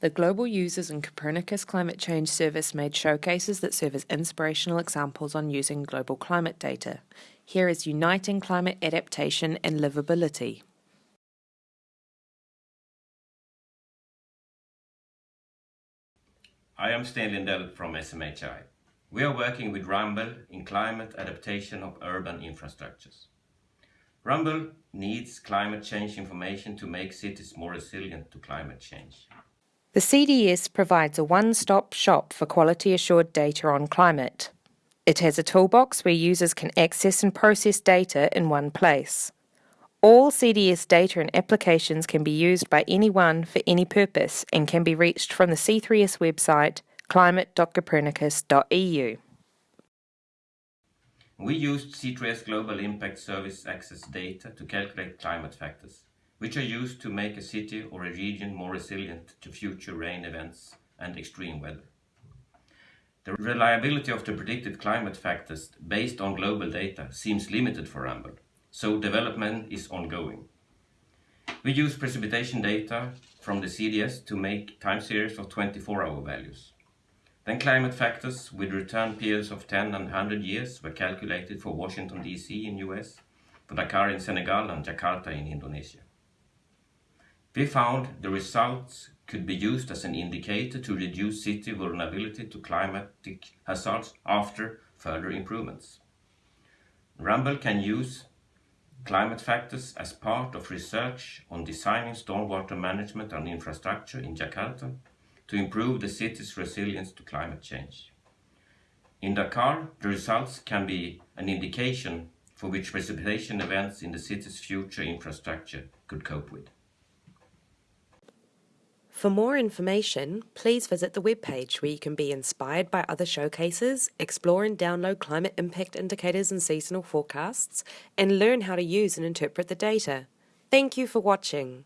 The Global Users and Copernicus Climate Change Service made showcases that serve as inspirational examples on using global climate data. Here is Uniting Climate Adaptation and Livability. I am Sten Lindell from SMHI. We are working with Ramboll in climate adaptation of urban infrastructures. Ramboll needs climate change information to make cities more resilient to climate change. The CDS provides a one-stop shop for quality assured data on climate. It has a toolbox where users can access and process data in one place. All CDS data and applications can be used by anyone for any purpose and can be reached from the C3S website climate.copernicus.eu. We used C3S Global Impact Service Access data to calculate climate factors, which are used to make a city or a region more resilient to future rain events and extreme weather. The reliability of the predicted climate factors based on global data seems limited for Ramboll so development is ongoing. We use precipitation data from the CDS to make time series of 24-hour values. Then climate factors with return periods of 10 and 100 years were calculated for Washington DC in US, for Dakar in Senegal and Jakarta in Indonesia. We found the results could be used as an indicator to reduce city vulnerability to climatic hazards after further improvements. Ramboll can use climate factors as part of research on designing stormwater management and infrastructure in Jakarta to improve the city's resilience to climate change. In Dakar, the results can be an indication for which precipitation events in the city's future infrastructure could cope with. For more information, please visit the webpage where you can be inspired by other showcases, explore and download climate impact indicators and seasonal forecasts, and learn how to use and interpret the data. Thank you for watching.